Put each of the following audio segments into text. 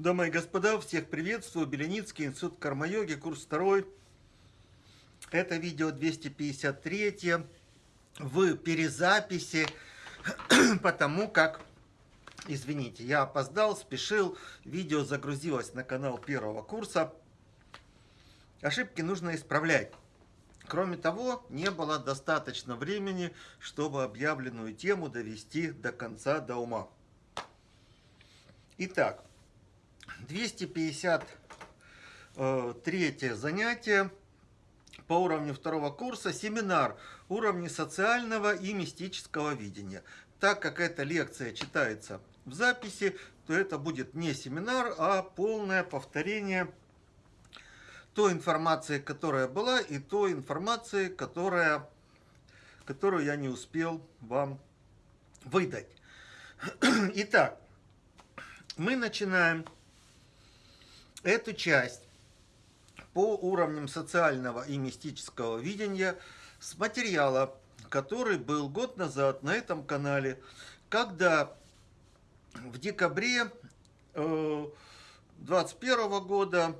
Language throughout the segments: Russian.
Дамы и господа, всех приветствую. Беленицкий, институт карма-йоги, курс второй. Это видео 253 в перезаписи, потому как, извините, я опоздал, спешил, видео загрузилось на канал первого курса. Ошибки нужно исправлять. Кроме того, не было достаточно времени, чтобы объявленную тему довести до конца, до ума. Итак, 253 занятие по уровню второго курса, семинар уровни социального и мистического видения. Так как эта лекция читается в записи, то это будет не семинар, а полное повторение той информации, которая была, и той информации, которая, которую я не успел вам выдать. Итак, мы начинаем эту часть по уровням социального и мистического видения с материала, который был год назад на этом канале, когда в декабре 2021 э, года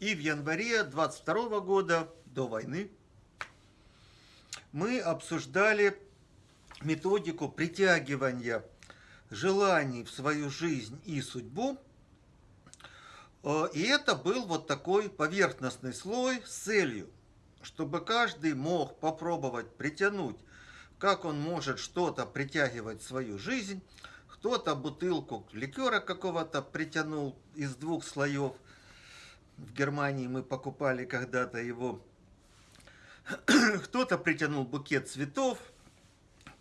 и в январе 22 года до войны мы обсуждали методику притягивания желаний в свою жизнь и судьбу и это был вот такой поверхностный слой с целью, чтобы каждый мог попробовать притянуть, как он может что-то притягивать в свою жизнь. Кто-то бутылку ликера какого-то притянул из двух слоев. В Германии мы покупали когда-то его. Кто-то притянул букет цветов,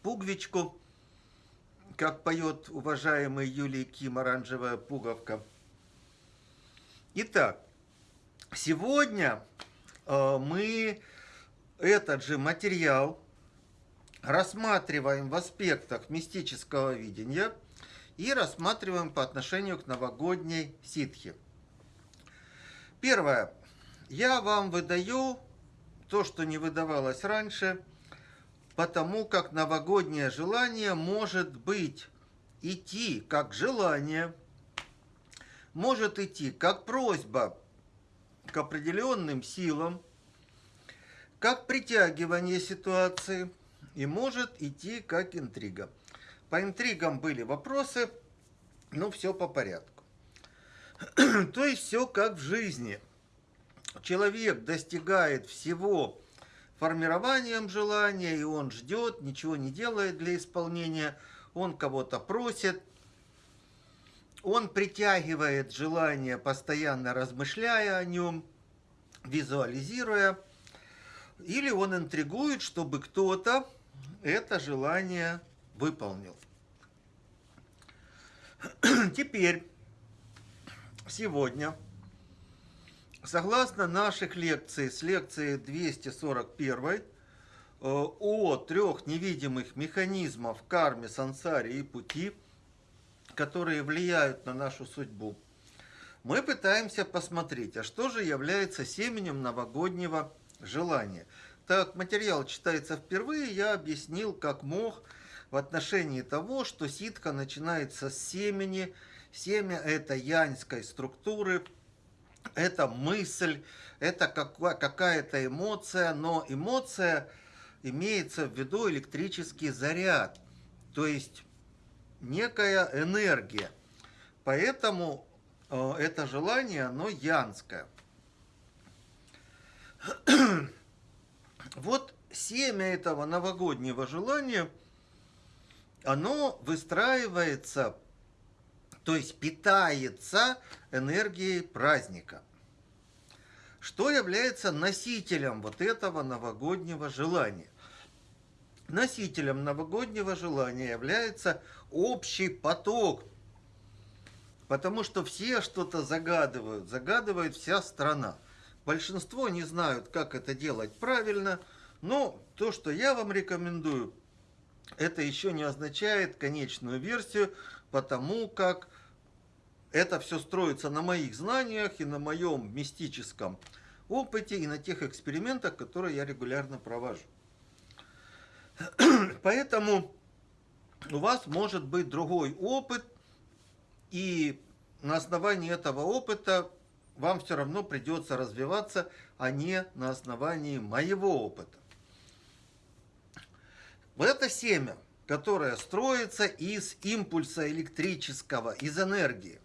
пуговичку, как поет уважаемый Юлий Ким «Оранжевая пуговка». Итак, сегодня э, мы этот же материал рассматриваем в аспектах мистического видения и рассматриваем по отношению к новогодней ситхе. Первое. Я вам выдаю то, что не выдавалось раньше, потому как новогоднее желание может быть идти как желание – может идти как просьба к определенным силам, как притягивание ситуации и может идти как интрига. По интригам были вопросы, но все по порядку. То есть все как в жизни. Человек достигает всего формированием желания, и он ждет, ничего не делает для исполнения, он кого-то просит, он притягивает желание, постоянно размышляя о нем, визуализируя, или он интригует, чтобы кто-то это желание выполнил. Теперь, сегодня, согласно наших лекций, с лекции 241 э, о трех невидимых механизмах карме, сансаре и пути – которые влияют на нашу судьбу, мы пытаемся посмотреть, а что же является семенем новогоднего желания. Так материал читается впервые, я объяснил, как мог в отношении того, что ситка начинается с семени. Семя – это яньской структуры, это мысль, это какая-то эмоция, но эмоция имеется в виду электрический заряд. То есть некая энергия. Поэтому э, это желание, оно янское. вот семя этого новогоднего желания, оно выстраивается, то есть питается энергией праздника. Что является носителем вот этого новогоднего желания? Носителем новогоднего желания является общий поток. Потому что все что-то загадывают, загадывает вся страна. Большинство не знают, как это делать правильно, но то, что я вам рекомендую, это еще не означает конечную версию, потому как это все строится на моих знаниях и на моем мистическом опыте и на тех экспериментах, которые я регулярно провожу. Поэтому у вас может быть другой опыт, и на основании этого опыта вам все равно придется развиваться, а не на основании моего опыта. Вот это семя, которое строится из импульса электрического, из энергии.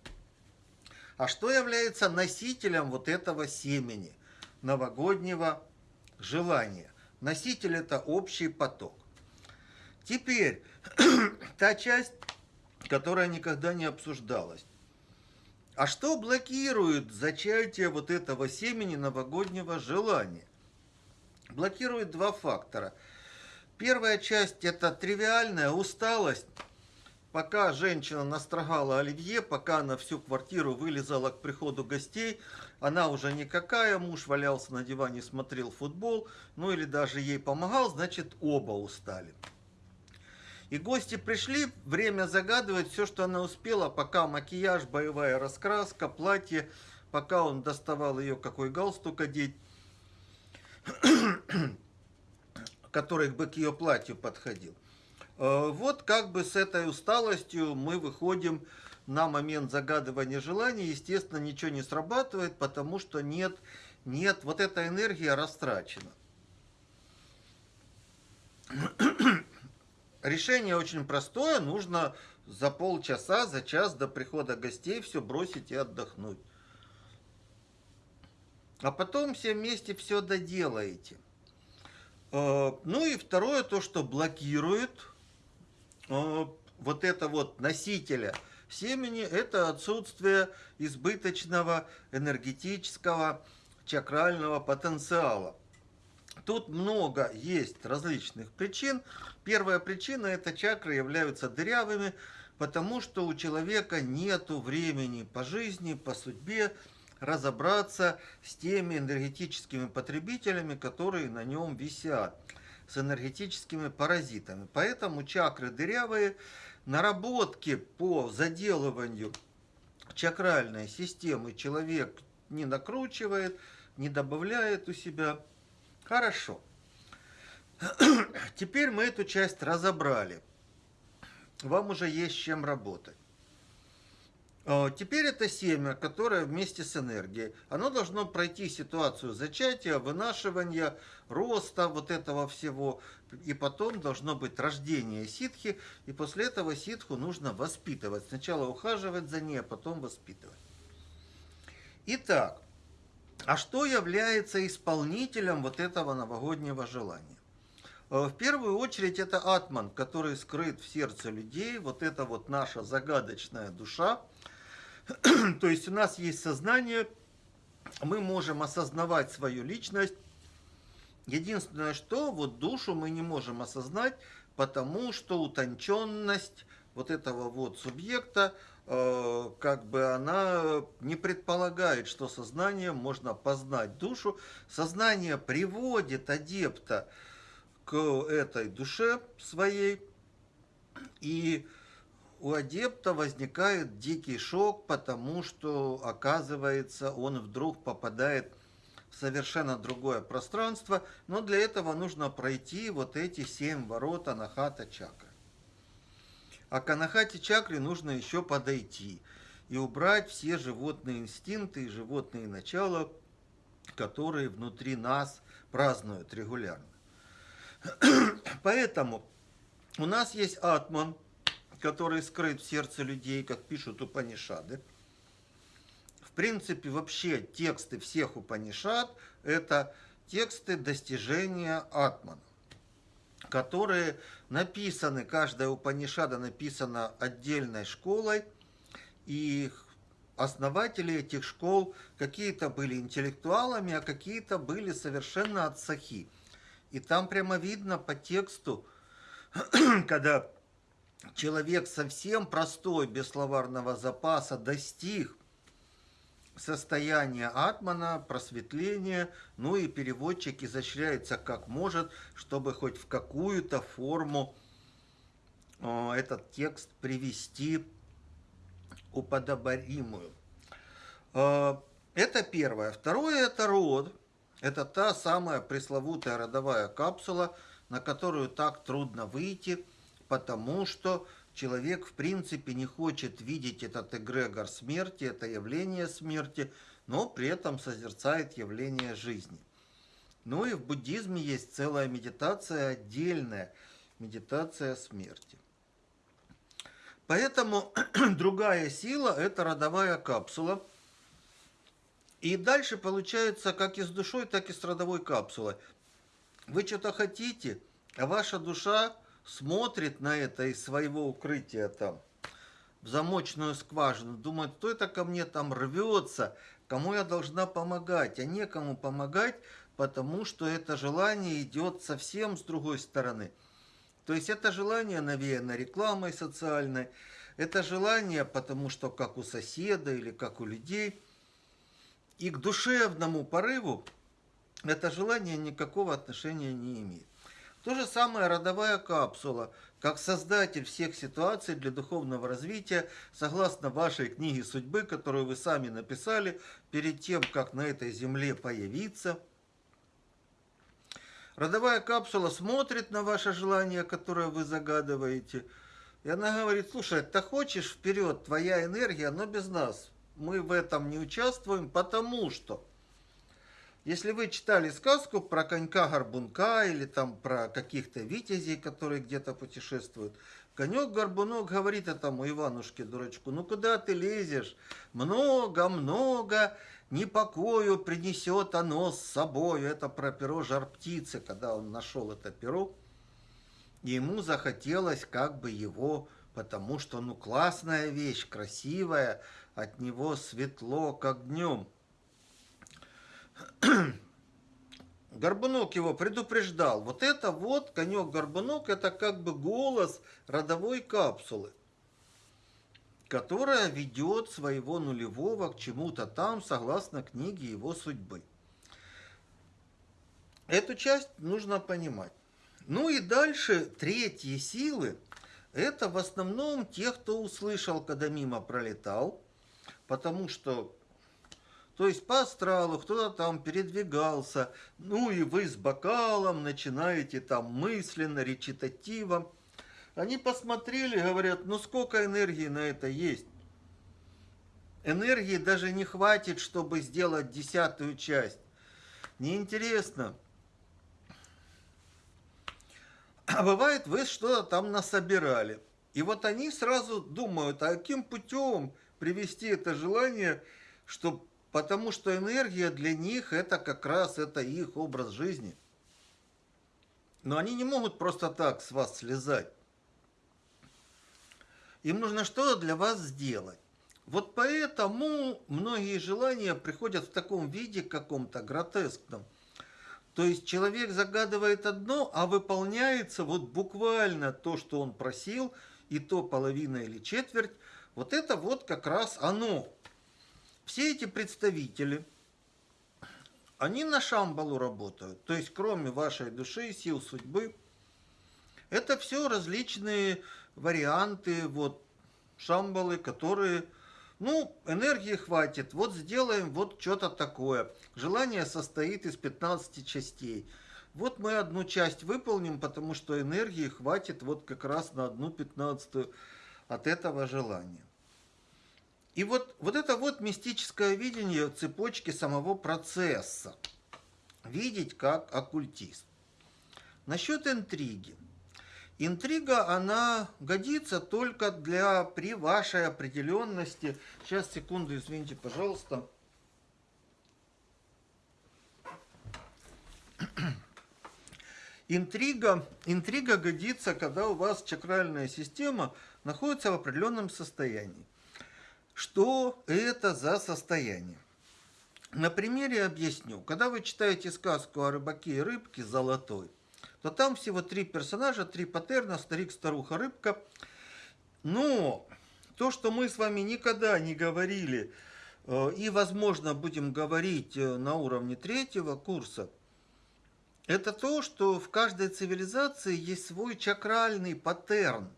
А что является носителем вот этого семени, новогоднего желания? Носитель – это общий поток. Теперь, та часть, которая никогда не обсуждалась. А что блокирует зачатие вот этого семени новогоднего желания? Блокирует два фактора. Первая часть – это тривиальная усталость. Пока женщина настрогала оливье, пока она всю квартиру вылезала к приходу гостей, она уже никакая, муж валялся на диване, смотрел футбол, ну или даже ей помогал, значит оба устали. И гости пришли, время загадывать все, что она успела, пока макияж, боевая раскраска, платье, пока он доставал ее какой галстук одеть, который бы к ее платью подходил. Э, вот как бы с этой усталостью мы выходим на момент загадывания желаний. Естественно, ничего не срабатывает, потому что нет, нет, вот эта энергия растрачена. Решение очень простое, нужно за полчаса, за час до прихода гостей все бросить и отдохнуть. А потом все вместе все доделаете. Э, ну и второе, то, что блокирует э, вот это вот носителя семени, это отсутствие избыточного энергетического чакрального потенциала. Тут много есть различных причин. Первая причина – это чакры являются дырявыми, потому что у человека нет времени по жизни, по судьбе разобраться с теми энергетическими потребителями, которые на нем висят, с энергетическими паразитами. Поэтому чакры дырявые, наработки по заделыванию чакральной системы человек не накручивает, не добавляет у себя – Хорошо. Теперь мы эту часть разобрали. Вам уже есть чем работать. Теперь это семя, которое вместе с энергией, оно должно пройти ситуацию зачатия, вынашивания, роста вот этого всего, и потом должно быть рождение ситхи, и после этого ситху нужно воспитывать. Сначала ухаживать за ней, а потом воспитывать. Итак, а что является исполнителем вот этого новогоднего желания? Э, в первую очередь это атман, который скрыт в сердце людей, вот это вот наша загадочная душа. То есть у нас есть сознание, мы можем осознавать свою личность. Единственное, что вот душу мы не можем осознать, потому что утонченность вот этого вот субъекта, как бы она не предполагает, что сознанием можно познать душу. Сознание приводит адепта к этой душе своей, и у адепта возникает дикий шок, потому что, оказывается, он вдруг попадает в совершенно другое пространство, но для этого нужно пройти вот эти семь ворот Анахата Чакры. А к анахате чакре нужно еще подойти и убрать все животные инстинкты и животные начала, которые внутри нас празднуют регулярно. Поэтому у нас есть атман, который скрыт в сердце людей, как пишут Упанишады. В принципе, вообще тексты всех Упанишад – это тексты достижения атмана которые написаны, каждая Упанишада написана отдельной школой, и основатели этих школ какие-то были интеллектуалами, а какие-то были совершенно отсахи. И там прямо видно по тексту, когда человек совсем простой, без словарного запаса, достиг состояние атмана, просветление, ну и переводчик изощряется как может, чтобы хоть в какую-то форму э, этот текст привести уподобаримую. Э, это первое. Второе – это род. Это та самая пресловутая родовая капсула, на которую так трудно выйти, потому что человек в принципе не хочет видеть этот эгрегор смерти, это явление смерти, но при этом созерцает явление жизни. Ну и в буддизме есть целая медитация отдельная, медитация смерти. Поэтому другая сила – это родовая капсула. И дальше получается как и с душой, так и с родовой капсулой. Вы что-то хотите, а ваша душа смотрит на это из своего укрытия там, в замочную скважину, думает, кто это ко мне там рвется, кому я должна помогать, а некому помогать, потому что это желание идет совсем с другой стороны. То есть это желание навеяно рекламой социальной, это желание, потому что как у соседа или как у людей, и к душевному порыву это желание никакого отношения не имеет. То же самое родовая капсула, как создатель всех ситуаций для духовного развития, согласно вашей книге судьбы, которую вы сами написали перед тем, как на этой земле появиться. Родовая капсула смотрит на ваше желание, которое вы загадываете, и она говорит, слушай, ты хочешь вперед, твоя энергия, но без нас. Мы в этом не участвуем, потому что если вы читали сказку про конька-горбунка или там про каких-то витязей, которые где-то путешествуют, конек-горбунок говорит этому Иванушке-дурачку, ну куда ты лезешь? Много-много непокою принесет оно с собой. Это про перо жар-птицы, когда он нашел это перо. Ему захотелось как бы его, потому что ну классная вещь, красивая, от него светло, как днем. Горбунок его предупреждал. Вот это вот, конек-горбунок, это как бы голос родовой капсулы, которая ведет своего нулевого к чему-то там, согласно книге его судьбы. Эту часть нужно понимать. Ну и дальше третьи силы, это в основном те, кто услышал, когда мимо пролетал, потому что то есть по астралу кто-то там передвигался, ну и вы с бокалом начинаете там мысленно, речитативом. Они посмотрели, говорят, ну сколько энергии на это есть. Энергии даже не хватит, чтобы сделать десятую часть. Неинтересно. А бывает, вы что-то там насобирали. И вот они сразу думают, а каким путем привести это желание, чтобы потому что энергия для них это как раз это их образ жизни. Но они не могут просто так с вас слезать. Им нужно что-то для вас сделать. Вот поэтому многие желания приходят в таком виде каком-то гротескном. То есть человек загадывает одно, а выполняется вот буквально то, что он просил, и то половина или четверть. Вот это вот как раз оно. Все эти представители, они на Шамбалу работают. То есть, кроме вашей души, сил судьбы, это все различные варианты вот Шамбалы, которые, ну, энергии хватит, вот сделаем вот что-то такое. Желание состоит из 15 частей. Вот мы одну часть выполним, потому что энергии хватит вот как раз на одну пятнадцатую от этого желания. И вот, вот это вот мистическое видение цепочки самого процесса. Видеть как оккультист. Насчет интриги. Интрига, она годится только для при вашей определенности. Сейчас, секунду, извините, пожалуйста. Интрига, интрига годится, когда у вас чакральная система находится в определенном состоянии. Что это за состояние? На примере объясню. Когда вы читаете сказку о рыбаке и рыбке «Золотой», то там всего три персонажа, три патерна, старик, старуха, рыбка. Но то, что мы с вами никогда не говорили э, и, возможно, будем говорить э, на уровне третьего курса, это то, что в каждой цивилизации есть свой чакральный паттерн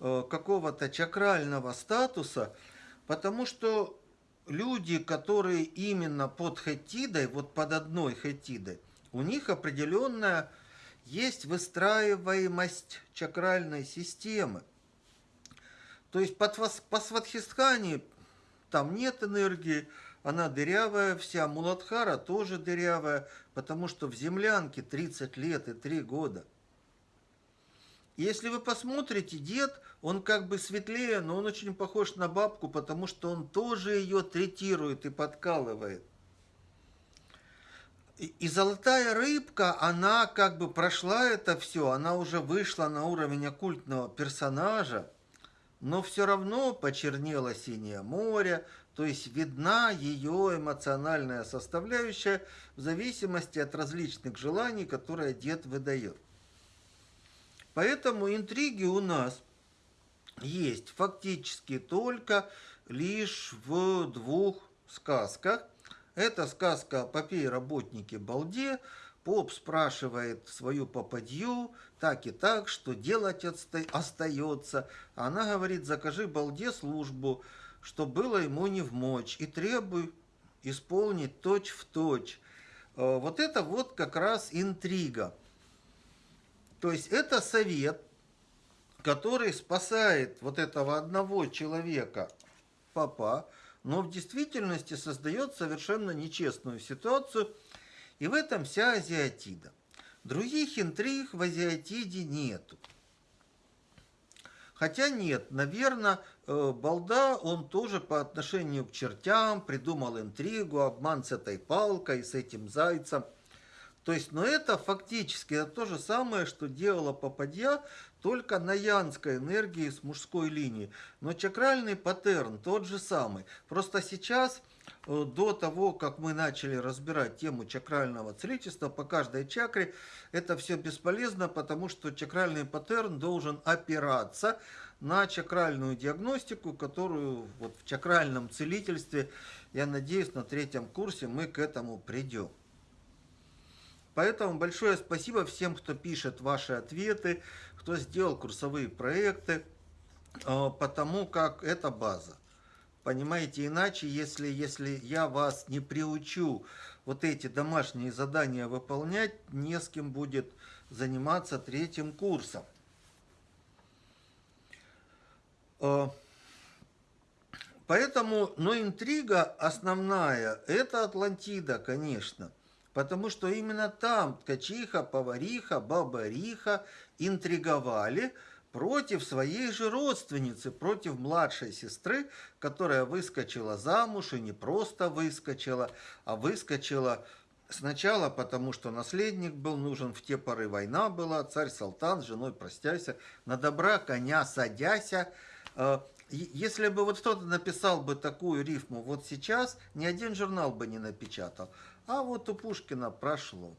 э, какого-то чакрального статуса – Потому что люди, которые именно под хетидой, вот под одной хетидой, у них определенная есть выстраиваемость чакральной системы. То есть под, по Сватхистхане там нет энергии, она дырявая вся, Муладхара тоже дырявая, потому что в землянке 30 лет и 3 года. Если вы посмотрите, дед, он как бы светлее, но он очень похож на бабку, потому что он тоже ее третирует и подкалывает. И золотая рыбка, она как бы прошла это все, она уже вышла на уровень оккультного персонажа, но все равно почернело синее море, то есть видна ее эмоциональная составляющая в зависимости от различных желаний, которые дед выдает. Поэтому интриги у нас есть фактически только лишь в двух сказках. Это сказка о попе и работнике Балде. Поп спрашивает свою попадью, так и так, что делать остается. Она говорит, закажи Балде службу, что было ему не в мочь, и требуй исполнить точь в точь. Э, вот это вот как раз интрига. То есть это совет, который спасает вот этого одного человека, папа, но в действительности создает совершенно нечестную ситуацию, и в этом вся азиатида. Других интриг в азиатиде нету. Хотя нет, наверное, э, Балда, он тоже по отношению к чертям придумал интригу, обман с этой палкой, с этим зайцем. То есть, но это фактически это то же самое, что делала Попадья, только на янской энергии с мужской линии. Но чакральный паттерн тот же самый. Просто сейчас Э, до того, как мы начали разбирать тему чакрального целительства по каждой чакре, это все бесполезно, потому что чакральный паттерн должен опираться на чакральную диагностику, которую вот в чакральном целительстве, я надеюсь, на третьем курсе мы к этому придем. Поэтому большое спасибо всем, кто пишет ваши ответы, кто сделал курсовые проекты, э, потому как это база. Понимаете, иначе, если, если я вас не приучу вот эти домашние задания выполнять, не с кем будет заниматься третьим курсом. Э, поэтому, но интрига основная, это Атлантида, конечно. Потому что именно там ткачиха, повариха, баба-риха интриговали – против своей же родственницы, против младшей сестры, которая выскочила замуж и не просто выскочила, а выскочила сначала потому, что наследник был нужен, в те поры война была, царь Салтан с женой простяйся, на добра коня садяся. Э, если бы вот кто-то написал бы такую рифму вот сейчас, ни один журнал бы не напечатал. А вот у Пушкина прошло.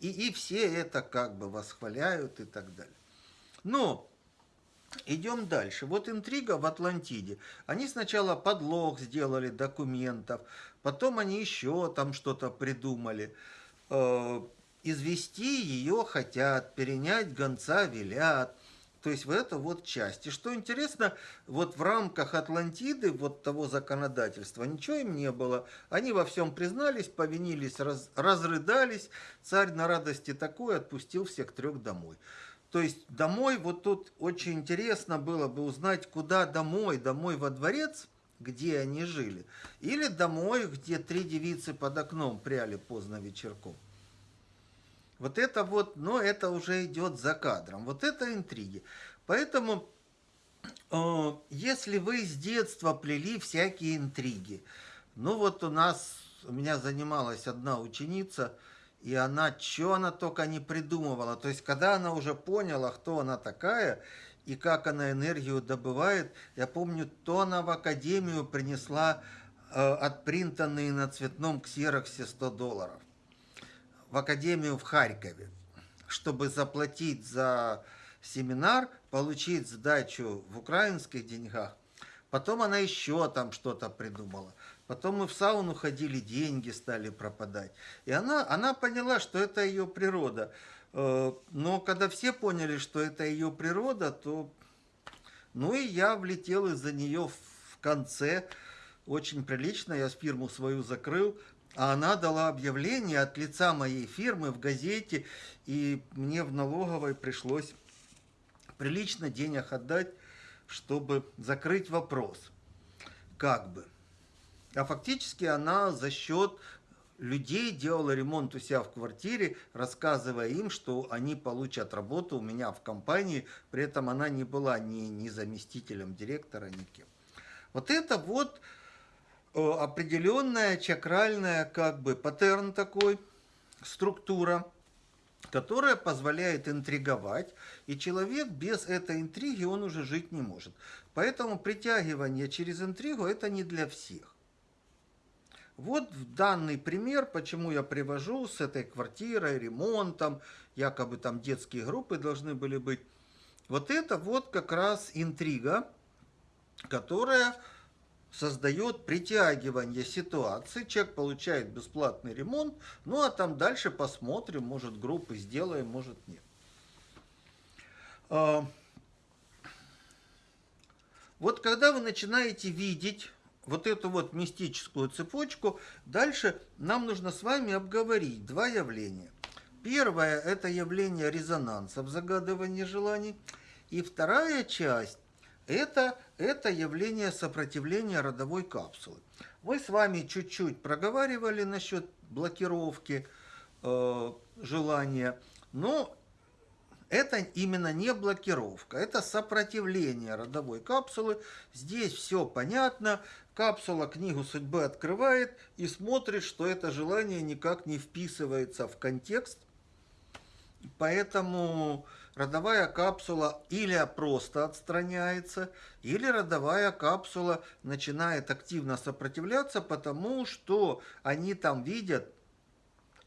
И, и все это как бы восхваляют и так далее. Но идем дальше. Вот интрига в Атлантиде. Они сначала подлог сделали документов, потом они еще там что-то придумали. Э, извести ее хотят, перенять гонца велят. То есть в это вот часть. И что интересно, вот в рамках Атлантиды, вот того законодательства, ничего им не было. Они во всем признались, повинились, раз, разрыдались. Царь на радости такой отпустил всех трех домой. То есть домой, вот тут очень интересно было бы узнать, куда домой, домой во дворец, где они жили, или домой, где три девицы под окном пряли поздно вечерком. Вот это вот, но это уже идет за кадром. Вот это интриги. Поэтому, э, если вы с детства плели всякие интриги, ну вот у нас, у меня занималась одна ученица – и она, что она только не придумывала. То есть, когда она уже поняла, кто она такая, и как она энергию добывает, я помню, то она в академию принесла э, отпринтанные на цветном ксероксе 100 долларов. В академию в Харькове, чтобы заплатить за семинар, получить сдачу в украинских деньгах. Потом она еще там что-то придумала. Потом мы в сауну ходили, деньги стали пропадать. И она, она поняла, что это ее природа. Э, но когда все поняли, что это ее природа, то... Ну и я влетел из-за нее в конце. Очень прилично, я фирму свою закрыл. А она дала объявление от лица моей фирмы в газете, и мне в налоговой пришлось прилично денег отдать чтобы закрыть вопрос. Как бы. А фактически она за счет людей делала ремонт у себя в квартире, рассказывая им, что они получат работу у меня в компании, при этом она не была ни, ни заместителем директора, ни кем. Вот это вот определенная чакральная как бы паттерн такой, структура, которая позволяет интриговать, и человек без этой интриги он уже жить не может. Поэтому притягивание через интригу это не для всех. Вот данный пример, почему я привожу с этой квартирой, ремонтом, якобы там детские группы должны были быть. Вот это вот как раз интрига, которая создает притягивание ситуации. Человек получает бесплатный ремонт, ну а там дальше посмотрим, может группы сделаем, может нет. А, вот когда вы начинаете видеть вот эту вот мистическую цепочку, дальше нам нужно с вами обговорить два явления. Первое – это явление резонанса в загадывании желаний. И вторая часть – это, это явление сопротивления родовой капсулы. Мы с вами чуть-чуть проговаривали насчет блокировки э, желания, но это именно не блокировка, это сопротивление родовой капсулы. Здесь все понятно. Капсула книгу судьбы открывает и смотрит, что это желание никак не вписывается в контекст. Поэтому родовая капсула или просто отстраняется, или родовая капсула начинает активно сопротивляться, потому что они там видят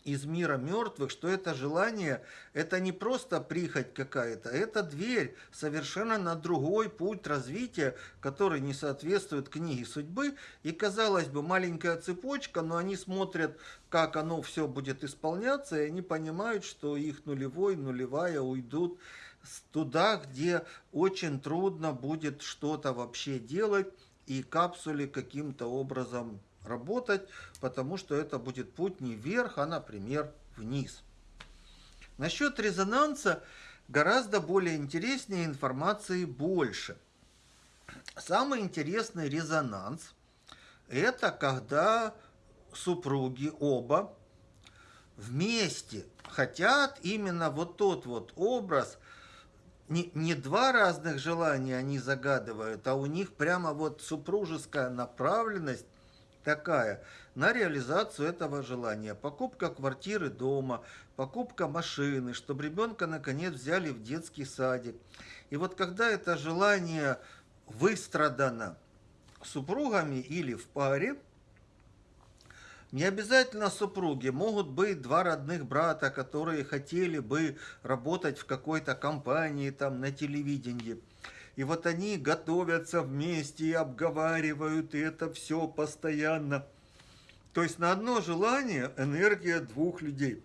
из мира мертвых, что это желание, это не просто прихоть какая-то, это дверь совершенно на другой путь развития, который не соответствует книге судьбы. И, казалось бы, маленькая цепочка, но они смотрят, как оно все будет исполняться, и они понимают, что их нулевой, нулевая уйдут туда, где очень трудно будет что-то вообще делать, и капсуле каким-то образом работать, потому что это будет путь не вверх, а, например, вниз. Насчет резонанса гораздо более интереснее информации больше. Самый интересный резонанс – это когда супруги оба вместе хотят именно вот тот вот образ, не, не два разных желания они загадывают, а у них прямо вот супружеская направленность такая на реализацию этого желания. Покупка квартиры дома, покупка машины, чтобы ребенка наконец взяли в детский садик. И вот когда это желание выстрадано супругами или в паре, не обязательно супруги, могут быть два родных брата, которые хотели бы работать в какой-то компании, там, на телевидении. И вот они готовятся вместе и обговаривают, и это все постоянно. То есть на одно желание энергия двух людей.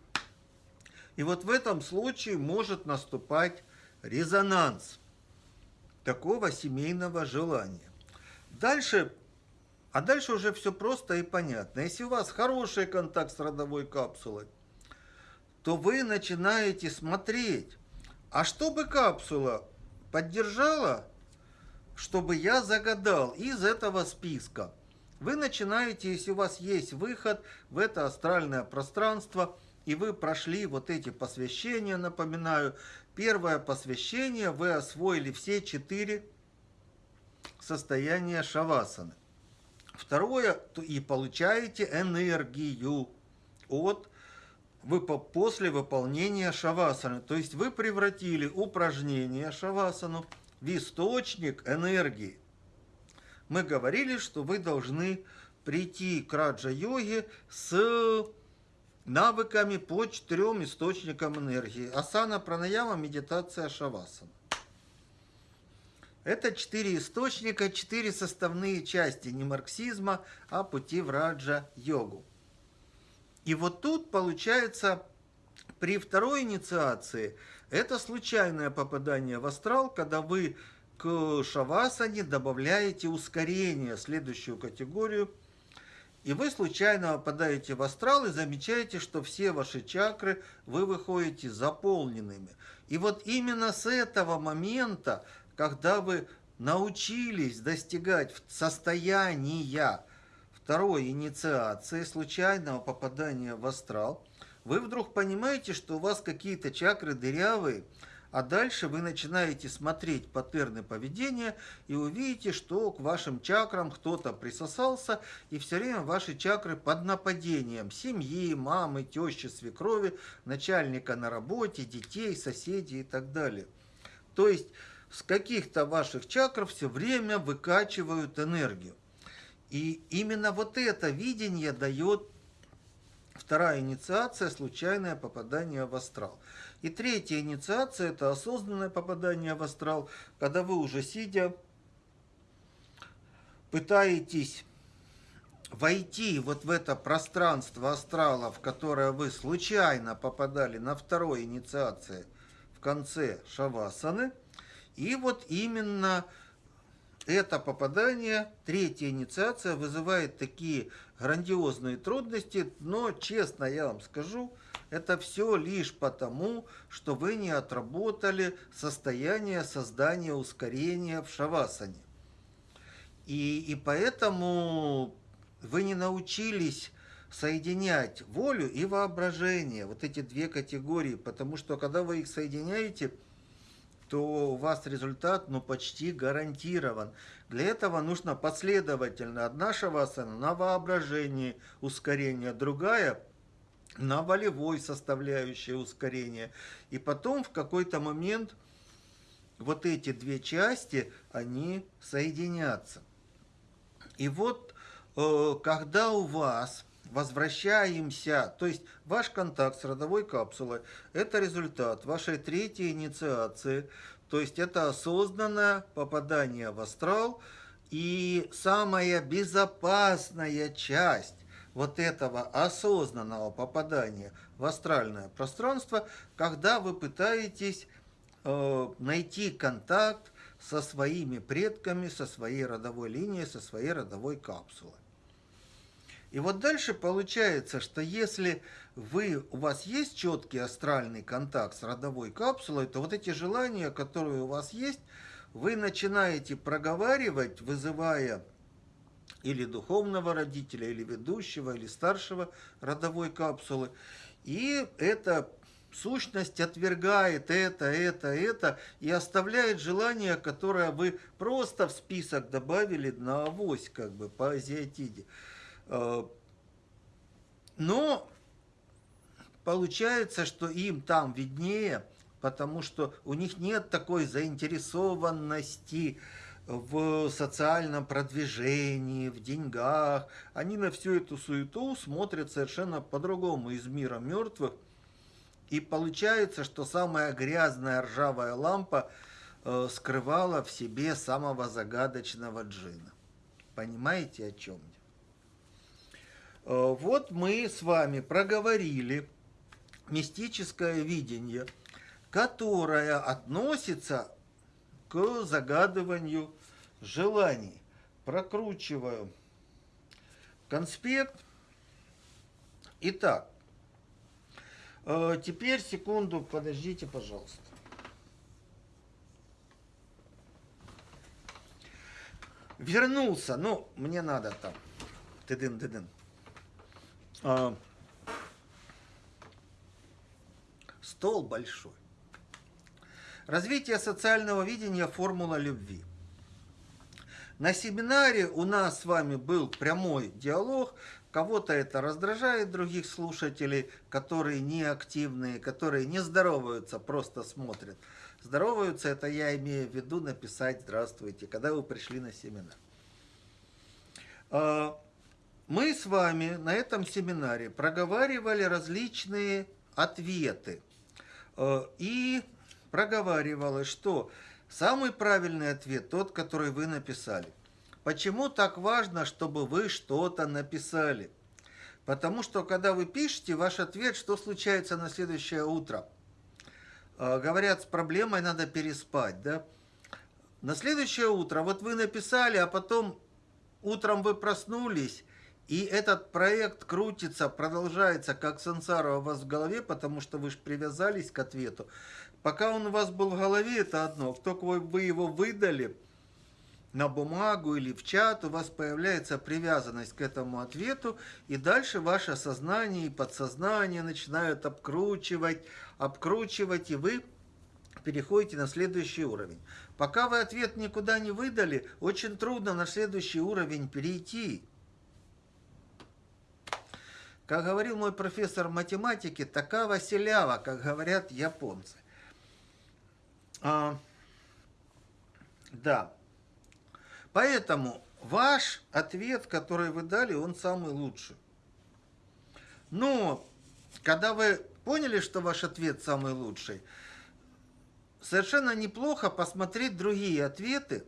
И вот в этом случае может наступать резонанс такого семейного желания. Дальше, а дальше уже все просто и понятно. Если у вас хороший контакт с родовой капсулой, то вы начинаете смотреть, а чтобы капсула поддержала, чтобы я загадал из этого списка. Вы начинаете, если у вас есть выход в это астральное пространство, и вы прошли вот эти посвящения, напоминаю, первое посвящение вы освоили все четыре состояния шавасаны. Второе, и получаете энергию от после выполнения шавасаны. То есть вы превратили упражнение шавасану в источник энергии. Мы говорили, что вы должны прийти к раджа-йоге с навыками по четырем источникам энергии. Асана, пранаяма, медитация, шавасана. Это четыре источника, четыре составные части не марксизма, а пути в раджа-йогу. И вот тут получается при второй инициации это случайное попадание в астрал, когда вы к шавасане добавляете ускорение, следующую категорию, и вы случайно попадаете в астрал и замечаете, что все ваши чакры вы выходите заполненными. И вот именно с этого момента, когда вы научились достигать состояния второй инициации, случайного попадания в астрал, вы вдруг понимаете, что у вас какие-то чакры дырявые, а дальше вы начинаете смотреть паттерны поведения и увидите, что к вашим чакрам кто-то присосался, и все время ваши чакры под нападением семьи, мамы, тещи, свекрови, начальника на работе, детей, соседей и так далее. То есть с каких-то ваших чакр все время выкачивают энергию. И именно вот это видение дает вторая инициация – случайное попадание в астрал. И третья инициация – это осознанное попадание в астрал, когда вы уже сидя пытаетесь войти вот в это пространство астрала, в которое вы случайно попадали на второй инициации в конце шавасаны, и вот именно это попадание, третья инициация, вызывает такие грандиозные трудности, но, честно я вам скажу, это все лишь потому, что вы не отработали состояние создания ускорения в шавасане. И, и поэтому вы не научились соединять волю и воображение, вот эти две категории, потому что когда вы их соединяете – то у вас результат ну, почти гарантирован. Для этого нужно последовательно одна шавасана на воображении ускорения, другая на волевой составляющей ускорения. И потом в какой-то момент вот эти две части, они соединятся. И вот э, когда у вас возвращаемся, то есть ваш контакт с родовой капсулой – это результат вашей третьей инициации, то есть это осознанное попадание в астрал, и самая безопасная часть вот этого осознанного попадания в астральное пространство, когда вы пытаетесь э, найти контакт со своими предками, со своей родовой линией, со своей родовой капсулой. И вот дальше получается, что если вы, у вас есть четкий астральный контакт с родовой капсулой, то вот эти желания, которые у вас есть, вы начинаете проговаривать, вызывая или духовного родителя, или ведущего, или старшего родовой капсулы. И эта сущность отвергает это, это, это и оставляет желание, которое вы просто в список добавили на авось, как бы по азиатиде. Э, но получается, что им там виднее, потому что у них нет такой заинтересованности в социальном продвижении, в деньгах. Они на всю эту суету смотрят совершенно по-другому из мира мертвых. И получается, что самая грязная ржавая лампа э, скрывала в себе самого загадочного джина. Понимаете, о чем я? Э, вот мы с вами проговорили мистическое видение, которое относится к загадыванию желаний. Прокручиваю конспект. Итак, э, теперь секунду, подождите, пожалуйста. Вернулся, ну, мне надо там. Тыдын-тыдын. А, стол большой. Развитие социального видения формула любви. На семинаре у нас с вами был прямой диалог. Кого-то это раздражает, других слушателей, которые не активные, которые не здороваются, просто смотрят. Здороваются, это я имею в виду написать «Здравствуйте», когда вы пришли на семинар. Мы с вами на этом семинаре проговаривали различные ответы. Э, и проговаривалось, что самый правильный ответ тот, который вы написали. Почему так важно, чтобы вы что-то написали? Потому что, когда вы пишете ваш ответ, что случается на следующее утро? Э, говорят, с проблемой надо переспать, да? На следующее утро, вот вы написали, а потом утром вы проснулись, и этот проект крутится, продолжается, как сансара у вас в голове, потому что вы же привязались к ответу. Пока он у вас был в голове, это одно. Только вы, его выдали, на бумагу или в чат, у вас появляется привязанность к этому ответу, и дальше ваше сознание и подсознание начинают обкручивать, обкручивать, и вы переходите на следующий уровень. Пока вы ответ никуда не выдали, очень трудно на следующий уровень перейти. Как говорил мой профессор математики, такава селява, как говорят японцы. А, да. Поэтому ваш ответ, который вы дали, он самый лучший. Но, когда вы поняли, что ваш ответ самый лучший, совершенно неплохо посмотреть другие ответы.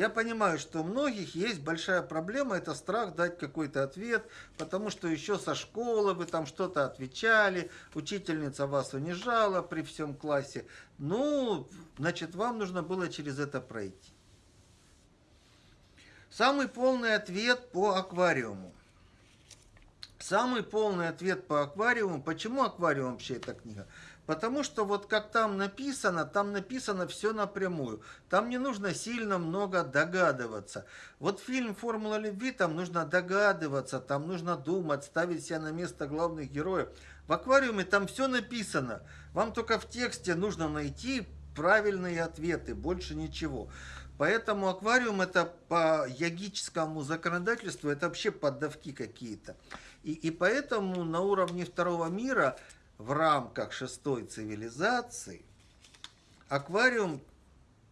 Я понимаю, что у многих есть большая проблема, это страх дать какой-то ответ, потому что еще со школы вы там что-то отвечали, учительница вас унижала при всем классе. Ну, значит, вам нужно было через это пройти. Самый полный ответ по аквариуму. Самый полный ответ по аквариуму. Почему аквариум вообще эта книга? Потому что вот как там написано, там написано все напрямую. Там не нужно сильно много догадываться. Вот фильм «Формула любви», там нужно догадываться, там нужно думать, ставить себя на место главных героев. В аквариуме там все написано. Вам только в тексте нужно найти правильные ответы, больше ничего. Поэтому аквариум это по ягическому законодательству, это вообще поддавки какие-то. И, и поэтому на уровне второго мира в рамках шестой цивилизации аквариум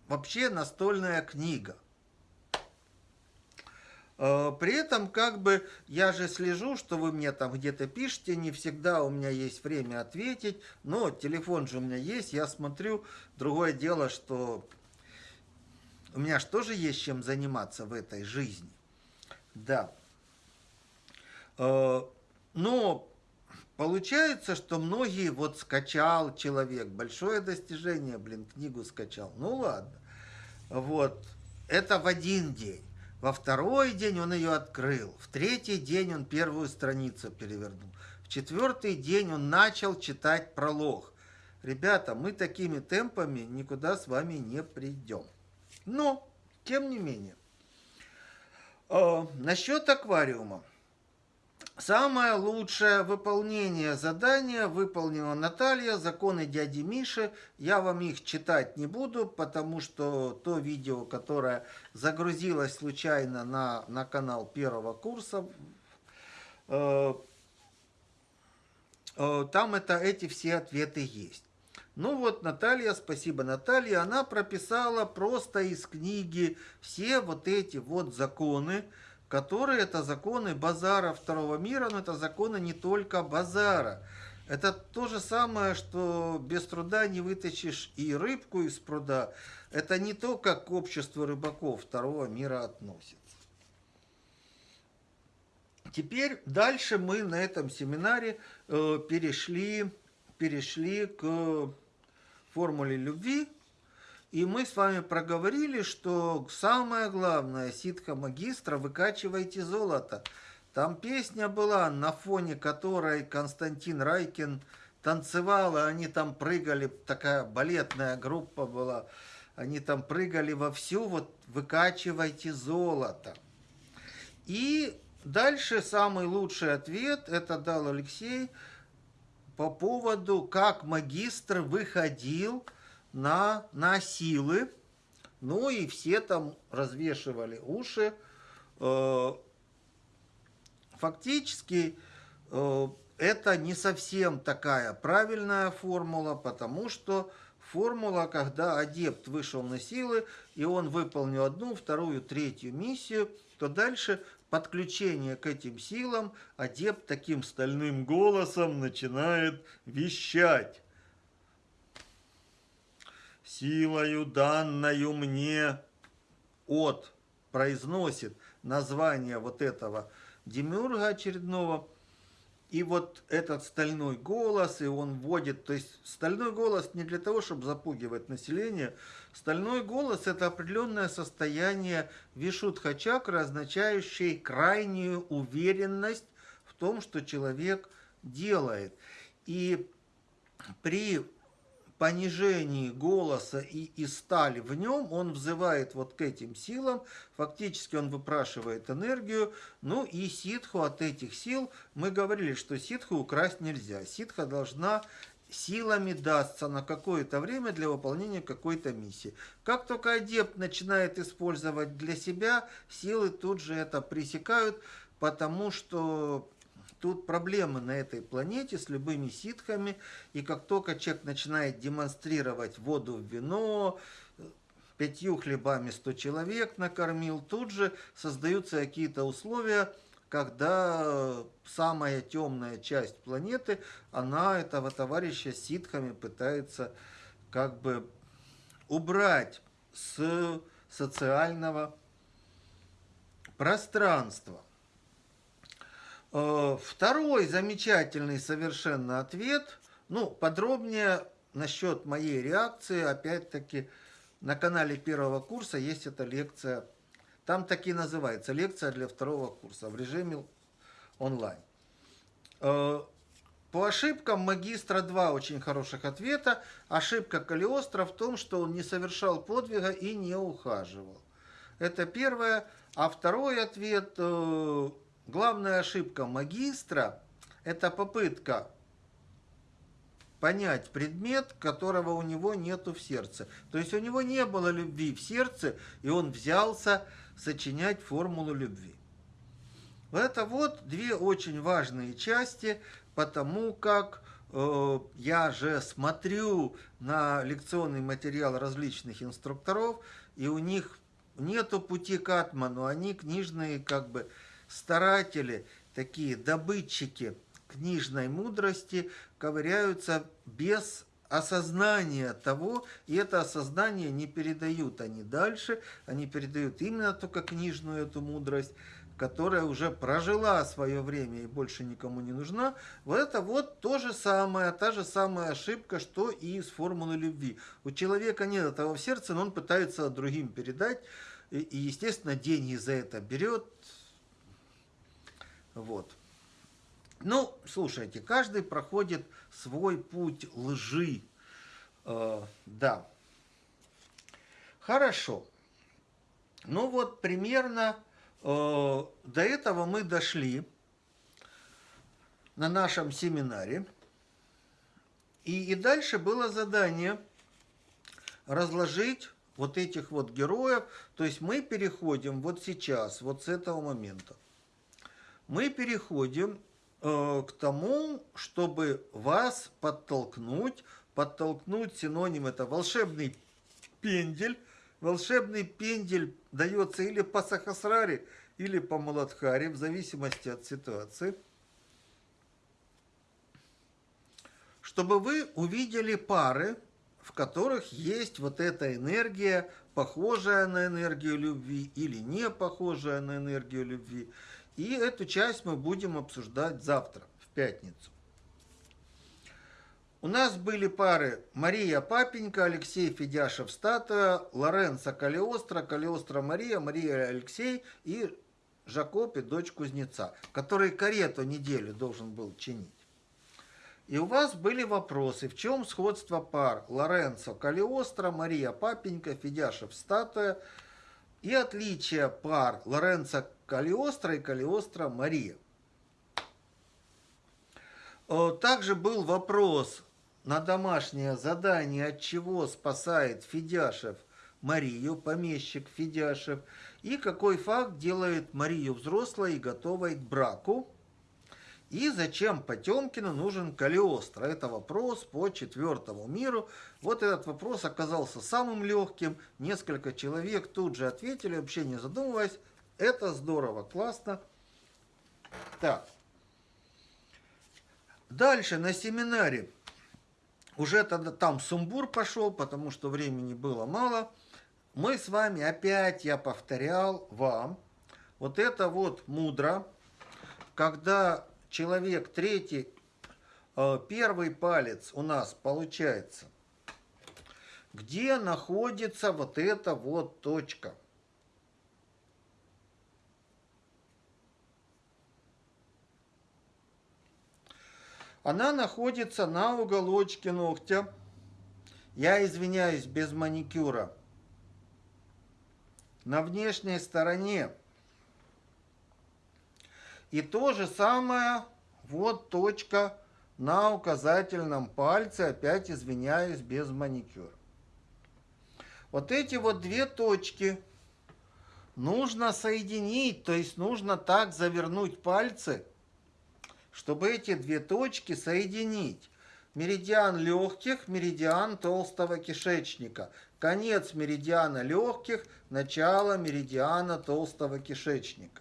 вообще настольная книга. Э, при этом, как бы, я же слежу, что вы мне там где-то пишете, не всегда у меня есть время ответить, но телефон же у меня есть, я смотрю. Другое дело, что у меня же тоже есть чем заниматься в этой жизни. Да. Э, но получается, что многие вот скачал человек, большое достижение, блин, книгу скачал. Ну ладно. Вот. Это в один день. Во второй день он ее открыл. В третий день он первую страницу перевернул. В четвертый день он начал читать пролог. Ребята, мы такими темпами никуда с вами не придем. Но, тем не менее, э, насчет аквариума. Самое лучшее выполнение задания выполнила Наталья, законы дяди Миши. Я вам их читать не буду, потому что то видео, которое загрузилось случайно на, на канал первого курса, э, э, там это, эти все ответы есть. Ну вот Наталья, спасибо Наталья, она прописала просто из книги все вот эти вот законы, которые это законы базара второго мира, но это законы не только базара. Это то же самое, что без труда не вытащишь и рыбку из пруда. Это не то, как к обществу рыбаков второго мира относится. Теперь дальше мы на этом семинаре э, перешли, перешли к формуле любви. И мы с вами проговорили, что самое главное, ситха магистра, выкачивайте золото. Там песня была, на фоне которой Константин Райкин танцевал, и они там прыгали, такая балетная группа была, они там прыгали вовсю, вот выкачивайте золото. И дальше самый лучший ответ, это дал Алексей, по поводу, как магистр выходил на, на силы. Ну и все там развешивали уши. Э, фактически э, это не совсем такая правильная формула, потому что формула, когда адепт вышел на силы, и он выполнил одну, вторую, третью миссию, то дальше подключение к этим силам, адепт таким стальным голосом начинает вещать. «Силою, данною мне от» произносит название вот этого демиурга очередного – и вот этот стальной голос, и он вводит, то есть стальной голос не для того, чтобы запугивать население, стальной голос это определенное состояние вишудха чакры, означающее крайнюю уверенность в том, что человек делает. И при понижении голоса и, и стали в нем, он взывает вот к этим силам, фактически он выпрашивает энергию, ну и ситху от этих сил, мы говорили, что ситху украсть нельзя, ситха должна силами дастся на какое-то время для выполнения какой-то миссии. Как только адепт начинает использовать для себя, силы тут же это пресекают, потому что тут проблемы на этой планете с любыми ситхами, и как только человек начинает демонстрировать воду в вино, пятью хлебами сто человек накормил, тут же создаются какие-то условия, когда самая темная часть планеты, она этого товарища ситхами пытается как бы убрать с социального пространства. Э, второй замечательный совершенно ответ, ну, подробнее насчет моей реакции, опять-таки, на канале первого курса есть эта лекция там таки называется лекция для второго курса в режиме онлайн. Э, по ошибкам магистра два очень хороших ответа. Ошибка Калиостро в том, что он не совершал подвига и не ухаживал. Это первое. А второй ответ, э, главная ошибка магистра, это попытка понять предмет, которого у него нету в сердце. То есть у него не было любви в сердце, и он взялся сочинять формулу любви. Это вот две очень важные части, потому как э, я же смотрю на лекционный материал различных инструкторов, и у них нету пути к атману, они книжные как бы старатели, такие добытчики книжной мудрости, ковыряются без осознание того, и это осознание не передают они дальше, они передают именно только книжную эту мудрость, которая уже прожила свое время и больше никому не нужна, вот это вот то же самое, та же самая ошибка, что и с формулой любви. У человека нет этого в сердце, но он пытается другим передать, и естественно, деньги за это берет. Вот. Ну, слушайте, каждый проходит свой путь лжи. Э, да. Хорошо. Ну вот примерно э, до этого мы дошли на нашем семинаре. И, и дальше было задание разложить вот этих вот героев. То есть мы переходим вот сейчас, вот с этого момента. Мы переходим Э, к тому, чтобы вас подтолкнуть, подтолкнуть синоним это волшебный пендель. Волшебный пендель дается или по Сахасраре, или по Маладхаре, в зависимости от ситуации. Чтобы вы увидели пары, в которых есть вот эта энергия, похожая на энергию любви или не похожая на энергию любви. И эту часть мы будем обсуждать завтра, в пятницу. У нас были пары Мария Папенька, Алексей Федяшев Статуя, Лоренцо Калиостро, Калиостро Мария, Мария Алексей и Жакоп и дочь Кузнеца, который карету неделю должен был чинить. И у вас были вопросы, в чем сходство пар Лоренцо Калиостро, Мария Папенька, Федяшев Статуя и отличие пар Лоренцо Калиостро и Калиостро Мария. Э, также был вопрос на домашнее задание, от чего спасает Федяшев Марию, помещик Федяшев, и какой факт делает Марию взрослой и готовой к браку. И зачем Потемкину нужен Калиостро? Это вопрос по четвертому миру. Вот этот вопрос оказался самым легким. Несколько человек тут же ответили, вообще не задумываясь. Это здорово, классно. Так. Дальше на семинаре уже тогда там сумбур пошел, потому что времени было мало. Мы с вами опять, я повторял вам, вот это вот мудро, когда человек третий, э, первый палец у нас получается, где находится вот эта вот точка – Она находится на уголочке ногтя. я извиняюсь, без маникюра. На внешней стороне. И то же самое, вот точка на указательном пальце, опять извиняюсь, без маникюра. Вот эти вот две точки нужно соединить, то есть нужно так завернуть пальцы, чтобы эти две точки соединить. Меридиан легких, меридиан толстого кишечника. Конец меридиана легких, начало меридиана толстого кишечника.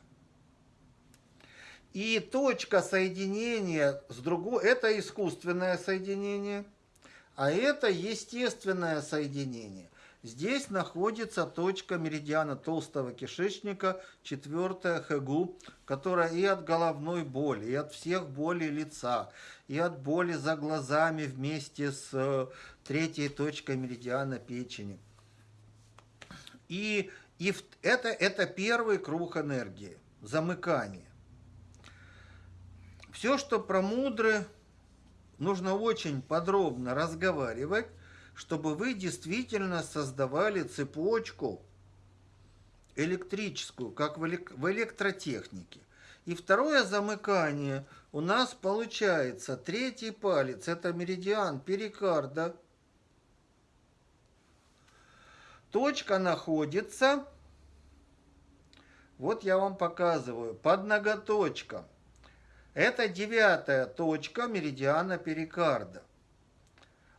И точка соединения с другой, это искусственное соединение, а это естественное соединение. Здесь находится точка меридиана толстого кишечника, четвертая хэгу, которая и от головной боли, и от всех болей лица, и от боли за глазами вместе с э, третьей точкой меридиана печени. И, и это, это первый круг энергии, замыкание. Все, что про мудры, нужно очень подробно разговаривать, чтобы вы действительно создавали цепочку электрическую, как в электротехнике. И второе замыкание у нас получается третий палец, это меридиан перикарда. Точка находится, вот я вам показываю, под ноготочком. Это девятая точка меридиана перикарда.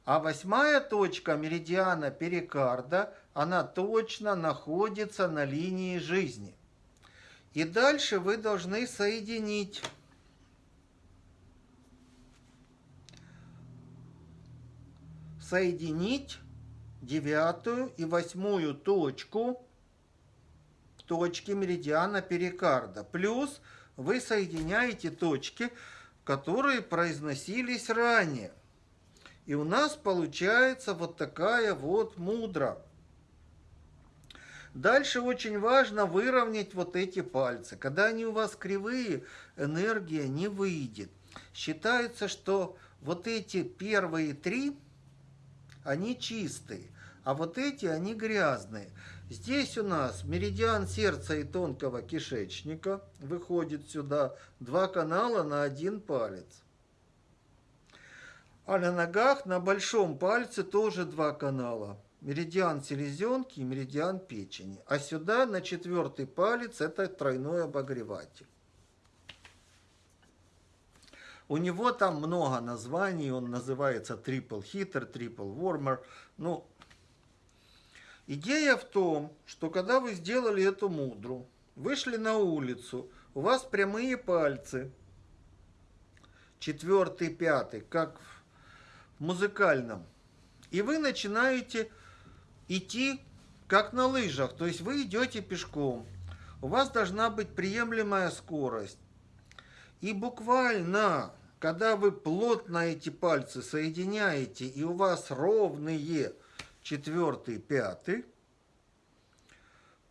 А восьмая точка меридиана перикарда, она точно находится на линии жизни. И дальше вы должны соединить соединить девятую и восьмую точку точки меридиана перикарда. Плюс вы соединяете точки, которые произносились ранее. И у нас получается вот такая вот мудра. Дальше очень важно выровнять вот эти пальцы. Когда они у вас кривые, энергия не выйдет. Считается, что вот эти первые три, они чистые, а вот эти, они грязные. Здесь у нас меридиан сердца и тонкого кишечника выходит сюда, два канала на один палец. А на ногах на большом пальце тоже два канала. Меридиан селезенки и меридиан печени. А сюда на четвертый палец это тройной обогреватель. У него там много названий, он называется Triple Heater, Triple Warmer. Ну, идея в том, что когда вы сделали эту мудру, вышли на улицу, у вас прямые пальцы, четвертый, пятый, как в музыкальном, и вы начинаете идти как на лыжах, то есть вы идете пешком. У вас должна быть приемлемая скорость. И буквально, когда вы плотно эти пальцы соединяете, и у вас ровные четвертый, пятый,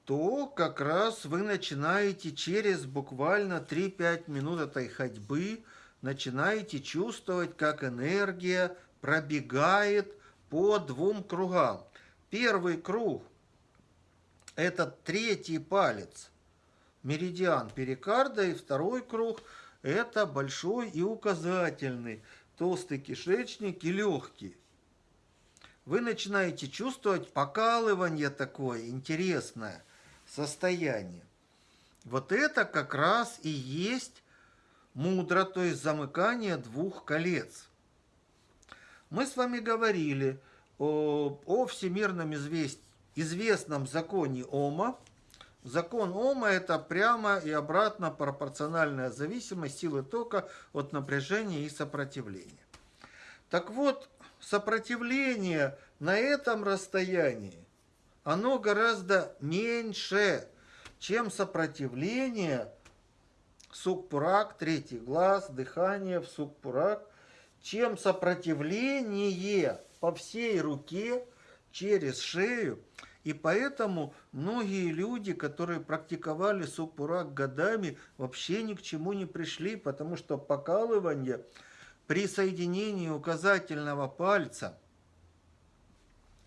то как раз вы начинаете через буквально 3-5 минут этой ходьбы, начинаете чувствовать, как энергия пробегает по двум кругам. Первый круг – это третий палец, меридиан перикарда, и второй круг – это большой и указательный, толстый кишечник и легкий. Вы начинаете чувствовать покалывание такое интересное состояние. Вот это как раз и есть мудро, то есть замыкание двух колец. Мы с вами говорили о, о всемирном извест, известном законе Ома. Закон Ома – это прямо и обратно пропорциональная зависимость силы тока от напряжения и сопротивления. Так вот, сопротивление на этом расстоянии, оно гораздо меньше, чем сопротивление сукпурак, третий глаз, дыхание в сукпурак – чем сопротивление по всей руке через шею. И поэтому многие люди, которые практиковали супурак годами, вообще ни к чему не пришли, потому что покалывание при соединении указательного пальца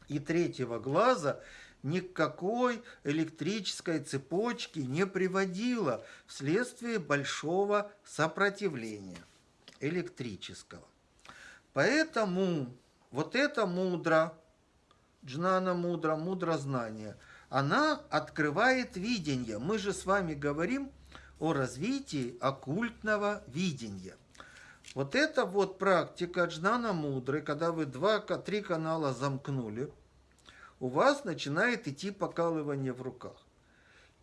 и третьего глаза никакой электрической цепочки не приводило вследствие большого сопротивления электрического. Поэтому вот это мудро, джнана мудро, мудро знание, она открывает видение. Мы же с вами говорим о развитии оккультного видения. Вот это вот практика джнана мудры, когда вы два-три канала замкнули, у вас начинает идти покалывание в руках.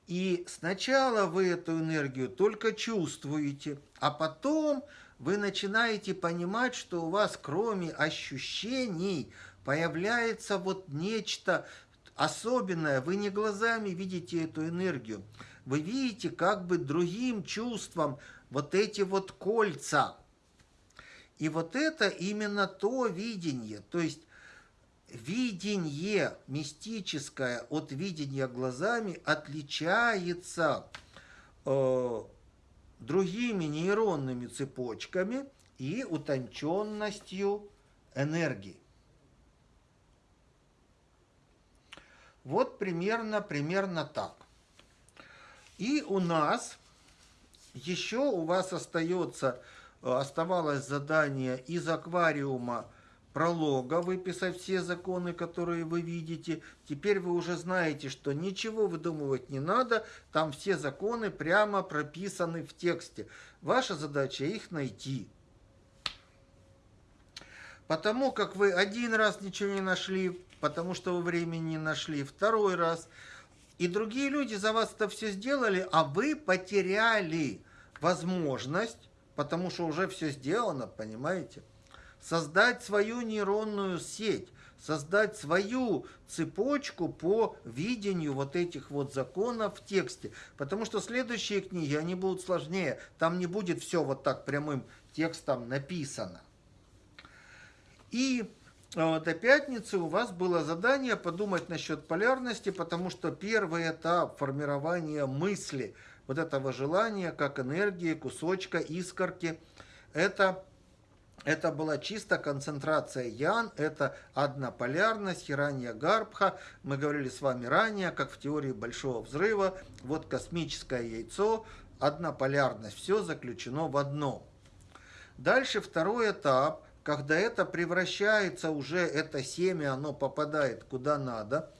И сначала вы эту энергию только чувствуете, а потом вы начинаете понимать, что у вас кроме ощущений появляется вот нечто особенное. Вы не глазами видите эту энергию, вы видите как бы другим чувством вот эти вот кольца. И вот это именно то видение, то есть видение мистическое от видения глазами отличается э, другими нейронными цепочками и утонченностью энергии. Вот примерно, примерно так. И у нас еще у вас остается, оставалось задание из аквариума пролога выписать все законы, которые вы видите. Теперь вы уже знаете, что ничего выдумывать не надо, там все законы прямо прописаны в тексте. Ваша задача их найти. Потому как вы один раз ничего не нашли, потому что вы времени не нашли, второй раз. И другие люди за вас это все сделали, а вы потеряли возможность, потому что уже все сделано, понимаете? создать свою нейронную сеть, создать свою цепочку по видению вот этих вот законов в тексте. Потому что следующие книги, они будут сложнее. Там не будет все вот так прямым текстом написано. И э, до пятницы у вас было задание подумать насчет полярности, потому что первый этап формирования мысли, вот этого желания, как энергии, кусочка, искорки, это это была чисто концентрация ян, это однополярность, хиранья гарбха. Мы говорили с вами ранее, как в теории Большого Взрыва, вот космическое яйцо, однополярность, все заключено в одно. Дальше второй этап, когда это превращается уже, это семя, оно попадает куда надо,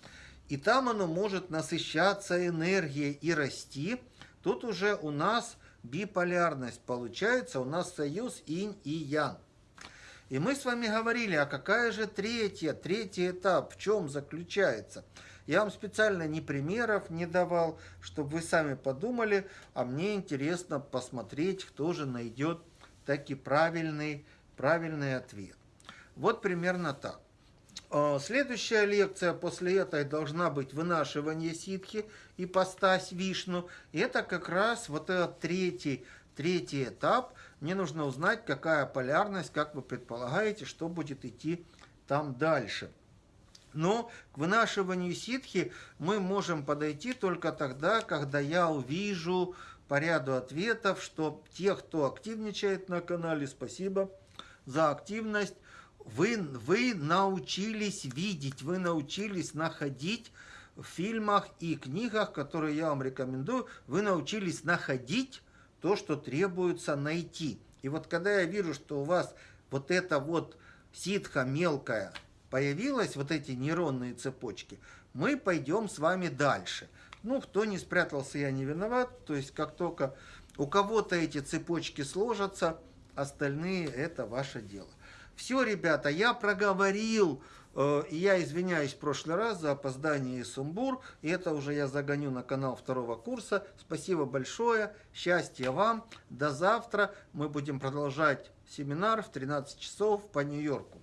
и там оно может насыщаться энергией и расти, тут уже у нас биполярность получается, у нас союз инь и ян. И мы с вами говорили, а какая же третья, третий этап, в чем заключается? Я вам специально ни примеров не давал, чтобы вы сами подумали, а мне интересно посмотреть, кто же найдет таки правильный, правильный ответ. Вот примерно так. А, следующая лекция после этой должна быть вынашивание ситхи и постась вишну. И это как раз вот этот третий, третий этап – мне нужно узнать, какая полярность, как вы предполагаете, что будет идти там дальше. Но к вынашиванию ситхи мы можем подойти только тогда, когда я увижу по ряду ответов, что те, кто активничает на канале, спасибо за активность, вы, вы научились видеть, вы научились находить в фильмах и книгах, которые я вам рекомендую, вы научились находить то, что требуется найти. И вот когда я вижу, что у вас вот эта вот ситха мелкая появилась, вот эти нейронные цепочки, мы пойдем с вами дальше. Ну, кто не спрятался, я не виноват. То есть, как только у кого-то эти цепочки сложатся, остальные это ваше дело. Все, ребята, я проговорил Э, я извиняюсь в прошлый раз за опоздание и сумбур. И это уже я загоню на канал второго курса. Спасибо большое. Счастья вам. До завтра. Мы будем продолжать семинар в 13 часов по Нью-Йорку.